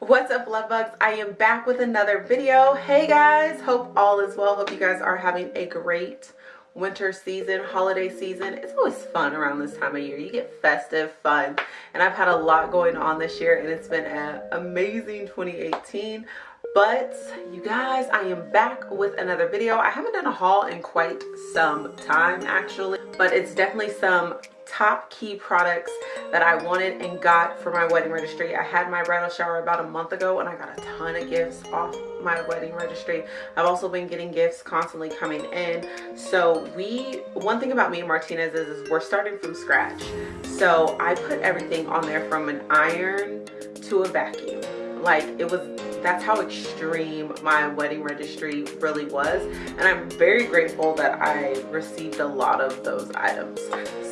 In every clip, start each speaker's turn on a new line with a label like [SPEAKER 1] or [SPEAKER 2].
[SPEAKER 1] what's up love bugs? I am back with another video. Hey guys. Hope all is well. Hope you guys are having a great winter season holiday season. It's always fun around this time of year. You get festive fun. And i've had a lot going on this year and it's been an amazing 2018 but you guys i am back with another video i haven't done a haul in quite some time actually but it's definitely some top key products that I wanted and got for my wedding registry. I had my bridal shower about a month ago and I got a ton of gifts off my wedding registry. I've also been getting gifts constantly coming in. So we, one thing about me and Martinez is, is we're starting from scratch. So I put everything on there from an iron to a vacuum. Like it was that's how extreme my wedding registry really was. And i'm very grateful that i received a lot of those items.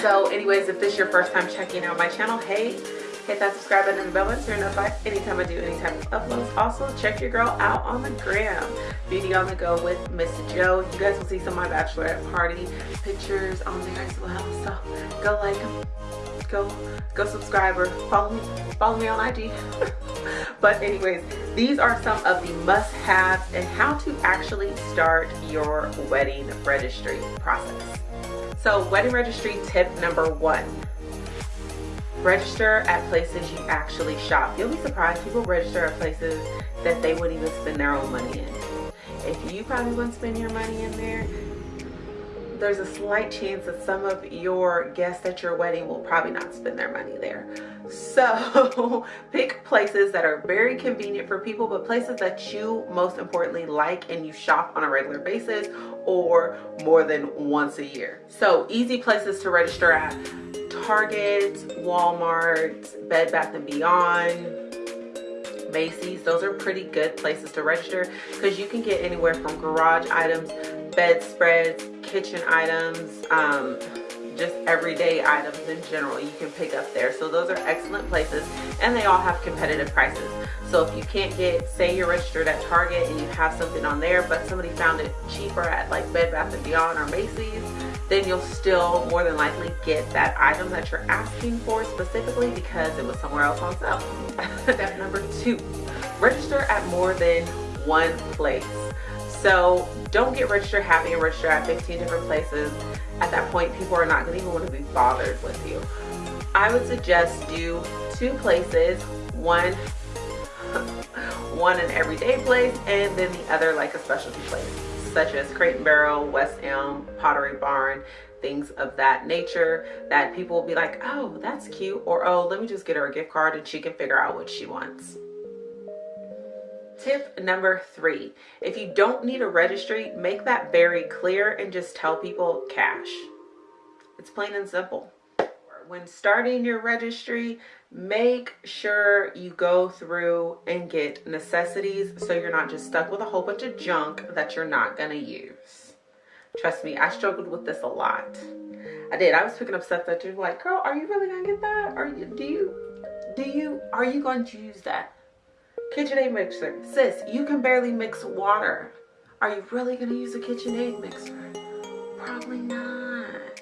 [SPEAKER 1] So anyways if this is your first time checking out my channel hey hit that subscribe button and the bell button you're notified anytime i do any type of uploads. Also check your girl out on the gram. Beauty on the go with miss joe. You guys will see some of my bachelorette party pictures on there as well. So go like them go go subscribe or follow me follow me on ig but anyways these are some of the must-haves and how to actually start your wedding registry process. So wedding registry tip number one register at places you actually shop. You'll be surprised people register at places that they wouldn't even spend their own money in. If you probably wouldn't spend your money in there there's a slight chance that some of your guests at your wedding will probably not spend their money there. So pick places that are very convenient for people, but places that you most importantly like and you shop on a regular basis or more than once a year. So easy places to register at Target, Walmart, Bed Bath & Beyond, Macy's. Those are pretty good places to register because you can get anywhere from garage items, bedspreads, kitchen items, um, just everyday items in general you can pick up there. So those are excellent places and they all have competitive prices. So if you can't get, say you're registered at Target and you have something on there, but somebody found it cheaper at like Bed Bath & Beyond or Macy's, then you'll still more than likely get that item that you're asking for specifically because it was somewhere else on sale. Step number two, register at more than one place. So don't get registered happy and register at 15 different places. At that point, people are not going to even want to be bothered with you. I would suggest do two places, one one an everyday place and then the other like a specialty place such as Crate and Barrel, West Elm, Pottery Barn, things of that nature that people will be like, oh, that's cute. Or, oh, let me just get her a gift card and she can figure out what she wants. Tip number three, if you don't need a registry, make that very clear and just tell people cash. It's plain and simple. When starting your registry, make sure you go through and get necessities so you're not just stuck with a whole bunch of junk that you're not gonna use. Trust me, I struggled with this a lot. I did. I was picking up stuff that you're like, girl, are you really gonna get that? Are you, do you, do you, are you going to use that? KitchenAid mixer. Sis, you can barely mix water. Are you really to use a KitchenAid mixer? Probably not.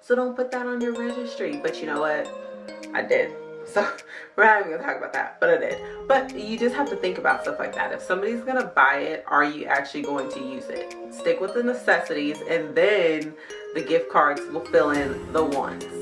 [SPEAKER 1] So don't put that on your registry. But you know what? I did. So we're not even gonna talk about that, but I did. But you just have to think about stuff like that. If somebody's gonna buy it, are you actually going to use it? Stick with the necessities and then the gift cards will fill in the ones.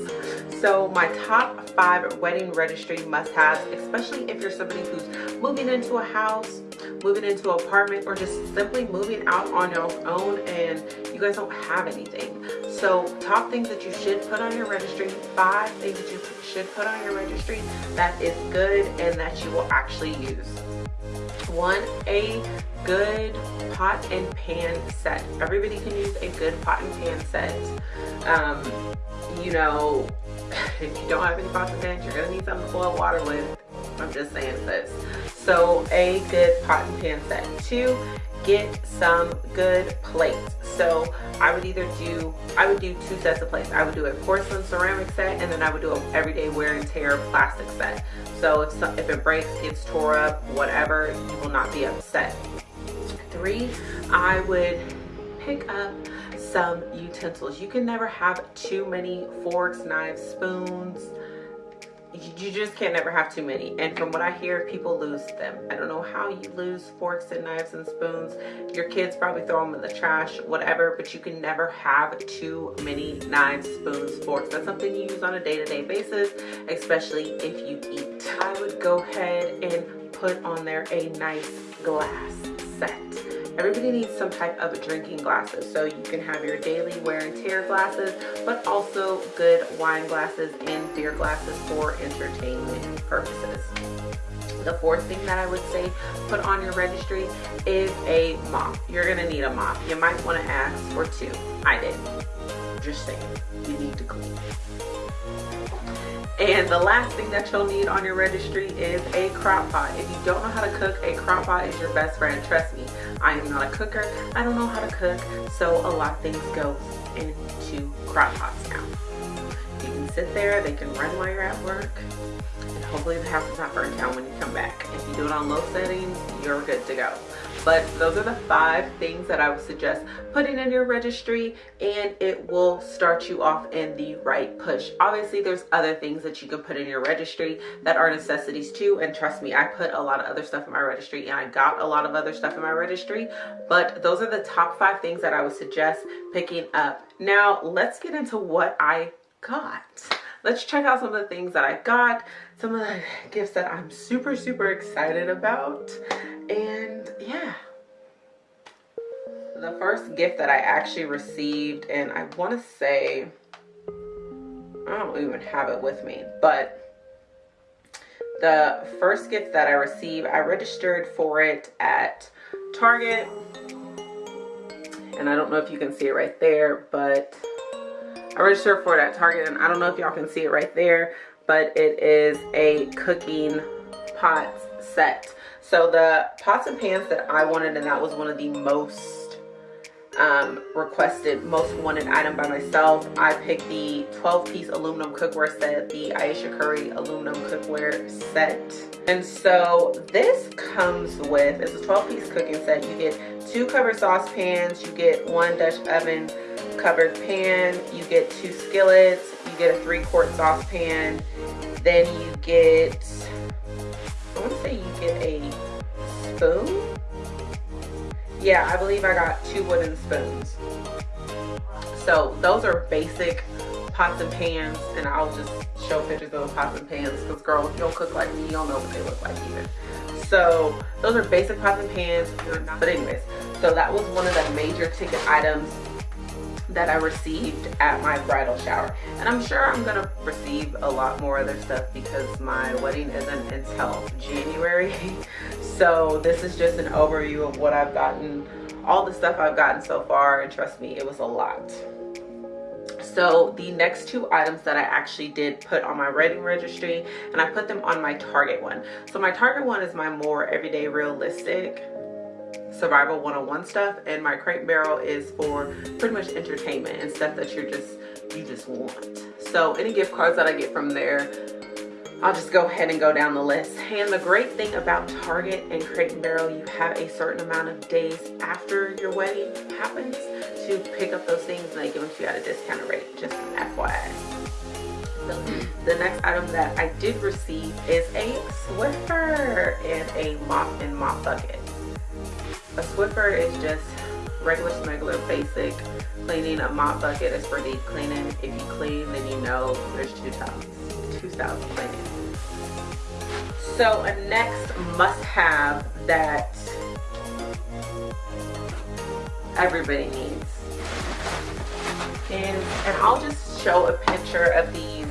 [SPEAKER 1] So my top five wedding registry must-haves, especially if you're somebody who's moving into a house, moving into an apartment, or just simply moving out on your own and you guys don't have anything. So top things that you should put on your registry, five things that you should put on your registry that is good and that you will actually use. One, a good pot and pan set. Everybody can use a good pot and pan set. Um, you know, if you don't have any pots and pans, you're gonna need something to boil water with. I'm just saying this. So a good pot and pan set. Two, get some good plates. So I would either do, I would do two sets of plates. I would do a porcelain ceramic set and then I would do an everyday wear and tear plastic set. So if, if it breaks, gets tore up, whatever, you will not be upset. Three, I would pick up some utensils. You can never have too many forks, knives, spoons, you just can't never have too many. And from what i hear people lose them. I don't know how you lose forks and knives and spoons. Your kids probably throw them in the trash whatever but you can never have too many knives spoons forks. That's something you use on a day-to-day -day basis especially if you eat. I would go ahead and put on there a nice glass set Everybody needs some type of drinking glasses. So you can have your daily wear and tear glasses, but also good wine glasses and beer glasses for entertainment purposes. The fourth thing that I would say put on your registry is a mop. You're gonna need a mop. You might wanna ask for two. I did. Just saying, you need to clean. And the last thing that you'll need on your registry is a crock pot. If you don't know how to cook, a crock pot is your best friend. Trust me, I am not a cooker. I don't know how to cook, so a lot of things go into crock pots now. You can sit there, they can run while you're at work, and hopefully the house is not burnt down when you come back. If you do it on low settings, you're good to go but those are the five things that I would suggest putting in your registry and it will start you off in the right push. Obviously, there's other things that you can put in your registry that are necessities too. And trust me, I put a lot of other stuff in my registry and I got a lot of other stuff in my registry, but those are the top five things that I would suggest picking up. Now, let's get into what I got let's check out some of the things that I got, some of the gifts that I'm super, super excited about. And yeah. The first gift that I actually received, and I want to say, I don't even have it with me, but the first gift that I received, I registered for it at Target. And I don't know if you can see it right there, but I registered for it at Target and I don't know if y'all can see it right there, but it is a cooking pot set. So the pots and pans that I wanted and that was one of the most um, requested, most wanted item by myself. I picked the 12 piece aluminum cookware set, the Ayesha Curry aluminum cookware set. And so this comes with, it's a 12 piece cooking set. You get two covered saucepans, you get one Dutch oven, covered pan, you get two skillets, you get a three quart saucepan, then you get, I want to say you spoon. Yeah, I believe I got two wooden spoons. So those are basic pots and pans and I'll just show pictures of those pots and pans because girl, if you don't cook like me, you don't know what they look like either. So those are basic pots and pans, but anyways, so that was one of the major ticket items that I received at my bridal shower. And I'm sure I'm gonna receive a lot more other stuff because my wedding isn't until January. so this is just an overview of what I've gotten, all the stuff I've gotten so far, and trust me, it was a lot. So the next two items that I actually did put on my wedding registry and I put them on my Target one. So my Target one is my more everyday realistic survival 101 stuff and my crate barrel is for pretty much entertainment and stuff that you're just you just want so any gift cards that i get from there I'll just go ahead and go down the list. And the great thing about Target and Crate and Barrel, you have a certain amount of days after your wedding happens to pick up those things and they give them to you at a discounted rate, just FYI. So the next item that I did receive is a Swiffer and a mop and mop bucket. A Swiffer is just regular smuggler basic cleaning. A mop bucket is for deep cleaning. If you clean, then you know there's two tubs, two styles of cleaning. So a next must have that everybody needs. And, and I'll just show a picture of these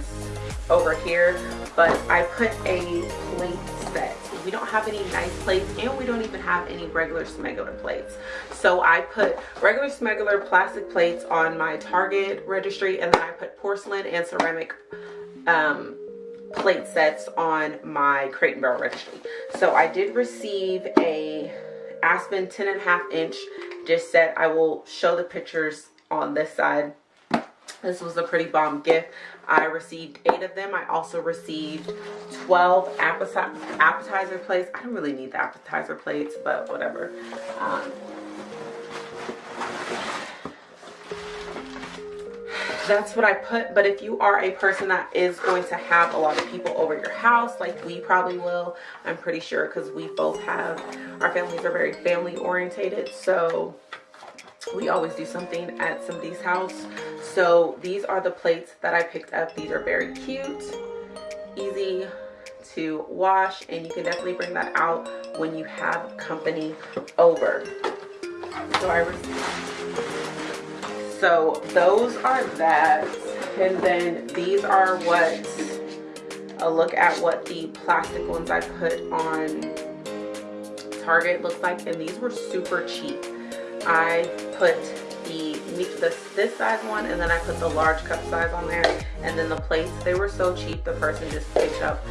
[SPEAKER 1] over here, but I put a plate set we don't have any nice plates and we don't even have any regular smuggler plates. So i put regular smuggler plastic plates on my target registry and then i put porcelain and ceramic um, plate sets on my crate and barrel registry. So i did receive a aspen 10 and a half inch dish set. I will show the pictures on this side this was a pretty bomb gift I received eight of them. I also received 12 appetizer plates. I don't really need the appetizer plates, but whatever. Um, that's what I put. But if you are a person that is going to have a lot of people over your house, like we probably will, I'm pretty sure because we both have, our families are very family orientated. So we always do something at somebody's house. So these are the plates that I picked up. These are very cute, easy to wash, and you can definitely bring that out when you have company over. So I so those are that and then these are what a look at what the plastic ones I put on Target looks like and these were super cheap I put the this this size one and then I put the large cup size on there and then the plates they were so cheap the person just picked up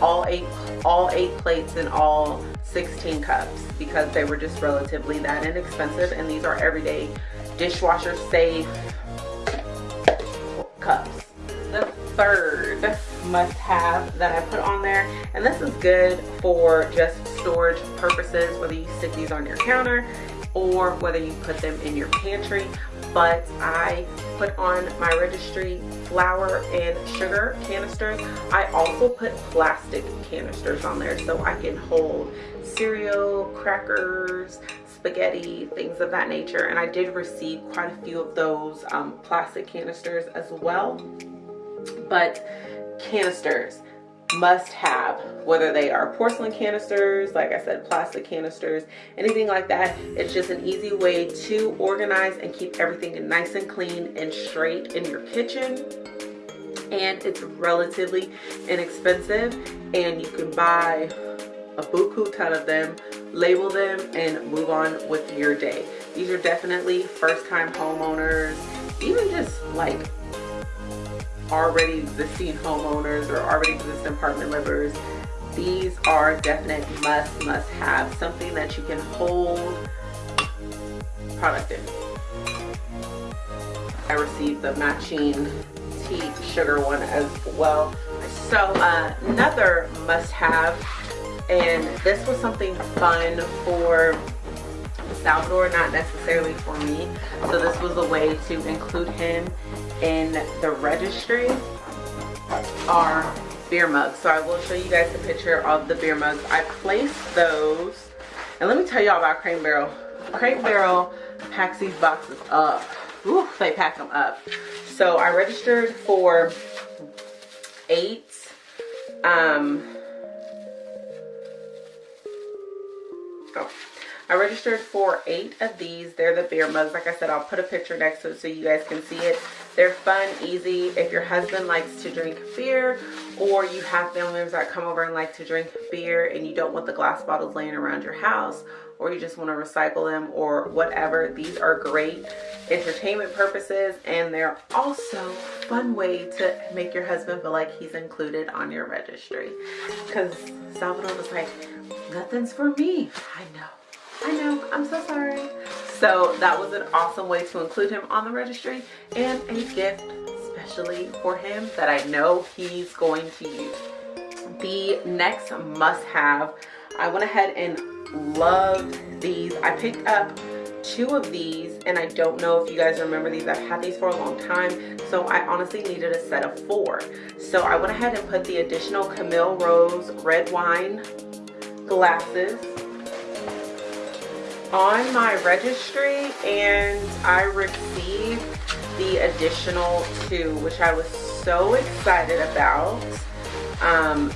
[SPEAKER 1] all eight all eight plates and all 16 cups because they were just relatively that inexpensive and these are everyday dishwasher safe cups. The third must have that I put on there, and this is good for just storage purposes, whether you stick these on your counter or whether you put them in your pantry. But I put on my registry flour and sugar canisters. I also put plastic canisters on there so I can hold cereal, crackers, spaghetti, things of that nature. And I did receive quite a few of those um, plastic canisters as well. But canisters must have whether they are porcelain canisters like i said plastic canisters anything like that. It's just an easy way to organize and keep everything nice and clean and straight in your kitchen. And it's relatively inexpensive and you can buy a buku ton of them label them and move on with your day. These are definitely first-time homeowners even just like already existing homeowners or already existing apartment livers these are definite must must have something that you can hold product in. I received the matching tea sugar one as well. So uh, another must have and this was something fun for Salvador, not necessarily for me. So this was a way to include him in the registry are beer mugs. So I will show you guys a picture of the beer mugs. I placed those, and let me tell y'all about Crate Barrel. Crate Barrel packs these boxes up. Ooh, they pack them up. So I registered for eight um, oh, I registered for eight of these. They're the beer mugs. Like I said, I'll put a picture next to it so you guys can see it. They're fun, easy. If your husband likes to drink beer or you have family members that come over and like to drink beer and you don't want the glass bottles laying around your house or you just want to recycle them or whatever, these are great entertainment purposes and they're also fun way to make your husband feel like he's included on your registry because Salvador was like, nothing's for me. I know. I know, I'm so sorry. So that was an awesome way to include him on the registry and a gift especially for him that I know he's going to use. The next must have, I went ahead and loved these. I picked up two of these and I don't know if you guys remember these. I've had these for a long time so I honestly needed a set of four. So I went ahead and put the additional Camille Rose red wine glasses on my registry and I received the additional two which I was so excited about. Um,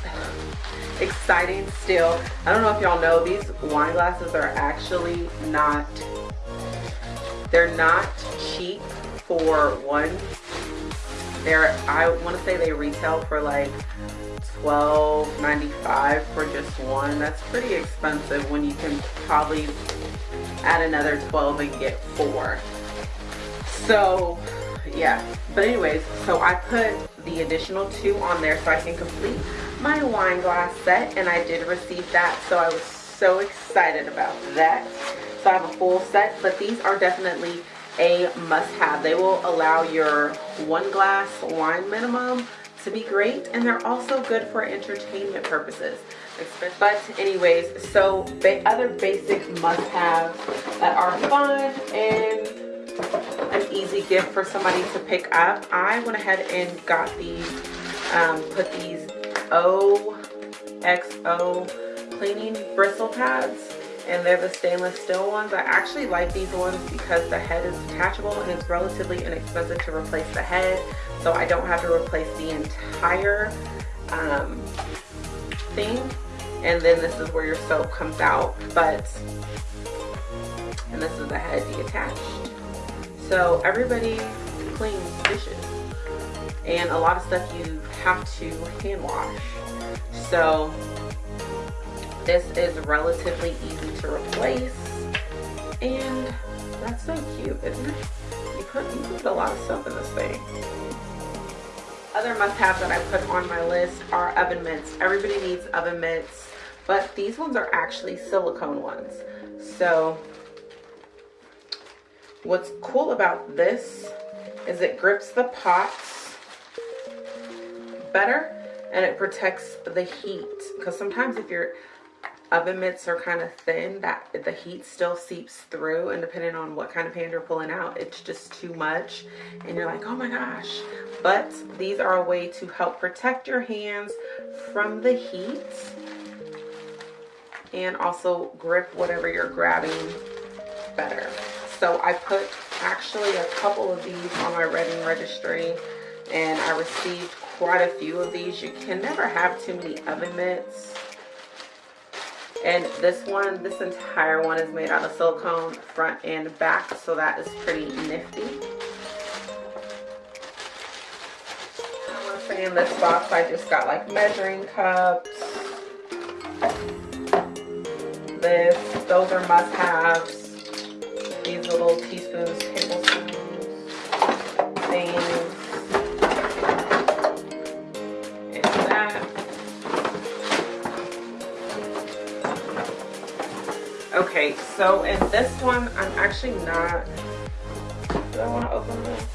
[SPEAKER 1] exciting still. I don't know if y'all know these wine glasses are actually not they're not cheap for one. They're I want to say they retail for like $12.95 for just one. That's pretty expensive when you can probably add another 12 and get four. So yeah, but anyways, so I put the additional two on there so I can complete my wine glass set and I did receive that. So I was so excited about that. So I have a full set, but these are definitely a must have. They will allow your one glass wine minimum to be great and they're also good for entertainment purposes but anyways so ba other basic must-haves that are fun and an easy gift for somebody to pick up. I went ahead and got these, um, put these OXO cleaning bristle pads and they're the stainless steel ones. I actually like these ones because the head is detachable and it's relatively inexpensive to replace the head so I don't have to replace the entire um, and then this is where your soap comes out but and this is the head detached. So everybody cleans dishes. And a lot of stuff you have to hand wash. So this is relatively easy to replace and that's so cute. Isn't it you put, you put a lot of stuff in this thing other must-haves that I put on my list are oven mitts. Everybody needs oven mitts, but these ones are actually silicone ones. So what's cool about this is it grips the pots better and it protects the heat because sometimes if your oven mitts are kind of thin that the heat still seeps through and depending on what kind of pan you're pulling out it's just too much and you're like oh my gosh. But these are a way to help protect your hands from the heat and also grip whatever you're grabbing better. So I put actually a couple of these on my Redding registry and I received quite a few of these. You can never have too many oven mitts and this one this entire one is made out of silicone front and back so that is pretty nifty. In this box. I just got like measuring cups. This those are must-haves. These little teaspoons Okay, so in this one, I'm actually not, do I want to open this?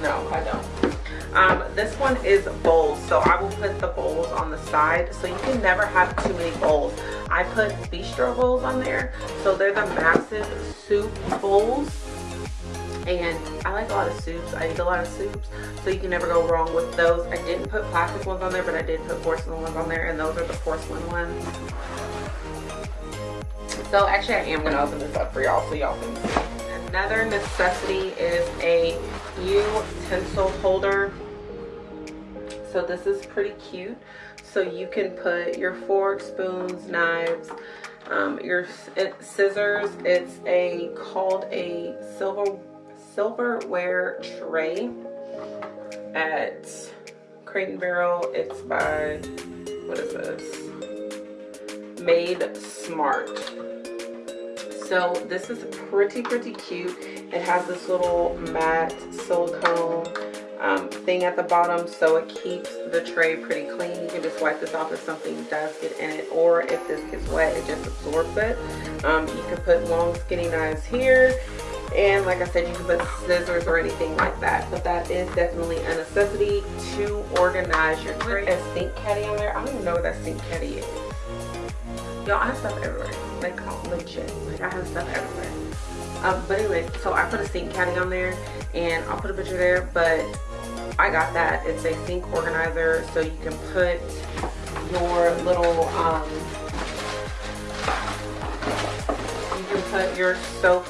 [SPEAKER 1] No, I don't. Um, this one is bowls, so I will put the bowls on the side. So you can never have too many bowls. I put bistro bowls on there. So they're the massive soup bowls and I like a lot of soups. I eat a lot of soups, so you can never go wrong with those. I didn't put plastic ones on there, but I did put porcelain ones on there, and those are the porcelain ones. So actually I am gonna open this up for y'all so y'all can see. Another necessity is a utensil holder. So this is pretty cute. So you can put your forks, spoons, knives, um, your scissors. It's a called a silver silverware tray at Crate and Barrel. It's by what is this? Made Smart. So this is pretty, pretty cute. It has this little matte silicone um, thing at the bottom so it keeps the tray pretty clean. You can just wipe this off if something does get in it or if this gets wet, it just absorbs it. Um, you can put long skinny knives here and like I said you can put scissors or anything like that but that is definitely a necessity to organize your tray. A sink caddy on there. I don't even know what that sink caddy is. Y'all, I have stuff everywhere like legit. Like i have stuff everywhere. Um, but anyway, so i put a sink caddy on there and i'll put a picture there but i got that. It's a sink organizer so you can put your little um you can put your soap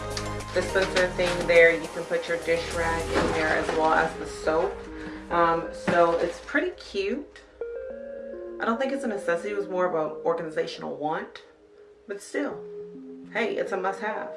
[SPEAKER 1] dispenser thing there. You can put your dish rag in there as well as the soap. Um, so it's pretty cute. I don't think it's a necessity. It was more of an organizational want but still, hey, it's a must have.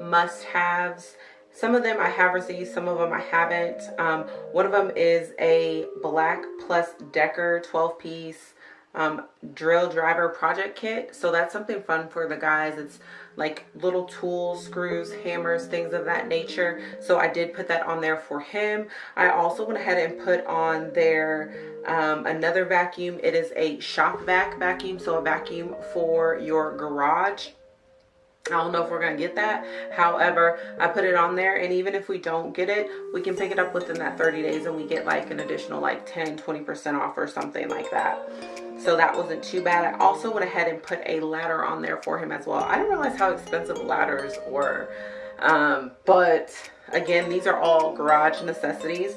[SPEAKER 1] Must haves. Some of them I have received, some of them I haven't. Um, one of them is a Black Plus Decker 12 piece um, drill driver project kit. So that's something fun for the guys. It's like little tools, screws, hammers, things of that nature. So I did put that on there for him. I also went ahead and put on there um, another vacuum. It is a shop vac vacuum. So a vacuum for your garage. I don't know if we're going to get that. However, I put it on there and even if we don't get it, we can pick it up within that 30 days and we get like an additional like 10, 20% off or something like that so that wasn't too bad i also went ahead and put a ladder on there for him as well i didn't realize how expensive ladders were Um, but again, these are all garage necessities.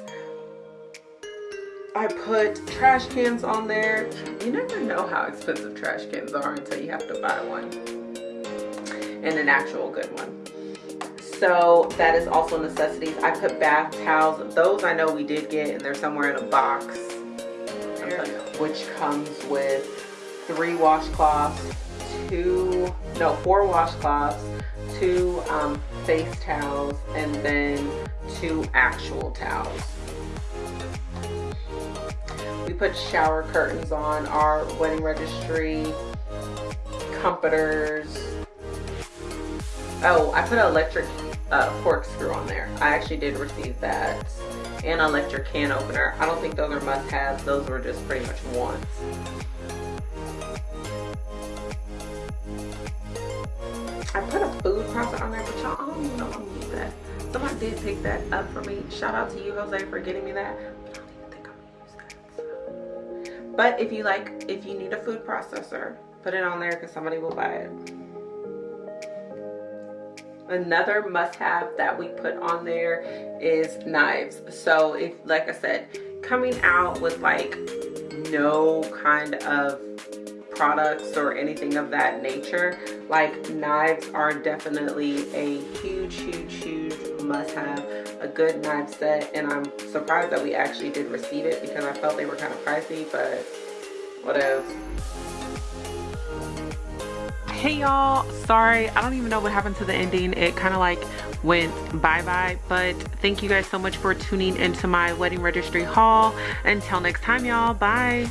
[SPEAKER 1] I put trash cans on there. You never know how expensive trash cans are until you have to buy one. And an actual good one. So that is also necessities. I put bath towels. Those I know we did get and they're somewhere in a box. Which comes with three washcloths, two, no, four washcloths, two um, face towels, and then two actual towels. We put shower curtains on our wedding registry, comforters. Oh, I put an electric uh, corkscrew on there. I actually did receive that. And electric can opener. I don't think those are must-haves. Those were just pretty much wants. I put a food processor on there, but y'all, I don't even know if I'm use that. Somebody did pick that up for me. Shout out to you, Jose, for getting me that. But if you like, if you need a food processor, put it on there because somebody will buy it. Another must-have that we put on there is knives. So if, like I said, coming out with like no kind of products or anything of that nature, like knives are definitely a huge, huge, huge must-have a good knife set and I'm surprised that we actually did receive it because I felt they were kind of pricey but what else hey y'all. Sorry I don't even know what happened to the ending. It kind of like went bye-bye but thank you guys so much for tuning into my wedding registry haul. Until next time y'all. Bye